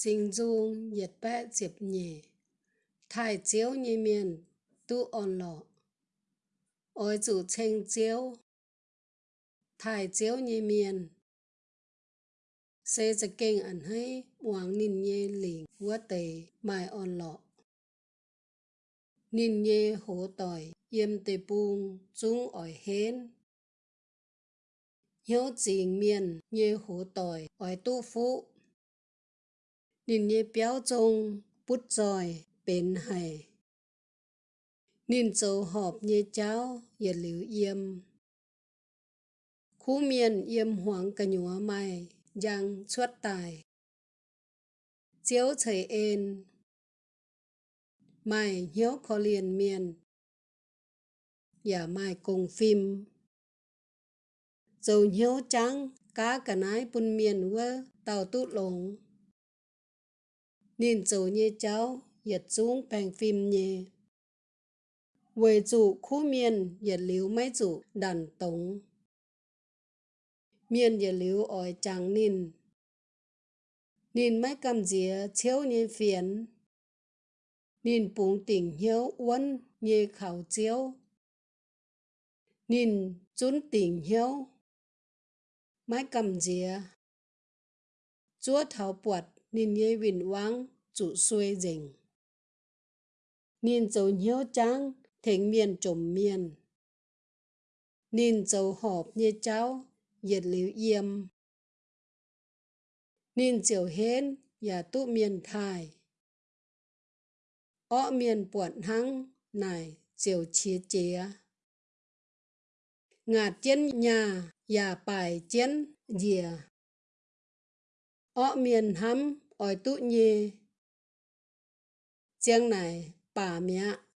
sinh du nhiệt bẹ diệp nhỉ thải chiếu như miền tu ổn lọ. Ôi chủ tranh chiếu thải chiếu như miền xe giật kinh ẩn hay uống nín nhê lì vua tề mai ổn lọ. Nín nhê hố tỏi yêm tề buông chúng ỏi hến. Hiếu chỉ miền nhê hố tỏi ỏi tu phụ 您的表中不再เป็นไห้นิ่นโจหอบเยเจ้าอย่าหลิวเอี่ยม คู่เมียนเอี่ยมหวงกระหยัวไม่ ยังชวดตาย เจียวเฉยเอ็น ไม่เหี้ยวขอเรียนเมียน อย่าไม่กงฟิมโจเหี้ยวจังก้ากระนายปุนเมียนเวอเต่าตุหลง nên dấu như cháu, yết chúng bằng phim nhé về chủ khu miền, yết liu mấy chủ đàn tống. Miền yết liu ỏi trắng nín nín mấy cầm dìa chiếu như phiền. Nín bụng tỉnh hiếu uốn như khảo chiếu nín chún tỉnh hiếu. Mấy cầm dìa. Chúa thảo bọt nên như vinh vắng chủ xuôi dình. Nên dấu nhớ trắng thỉnh miền trùm miền nên dấu họp như cháu nhiệt liễu yêm. nên chiều hến và tụ miền thai ọ miền buồn hăng này chiều chia chia ngạt chiến nhà và bài chiến dìa. Ọ miền hắm ỏi tụ nhê, 姜奈把脉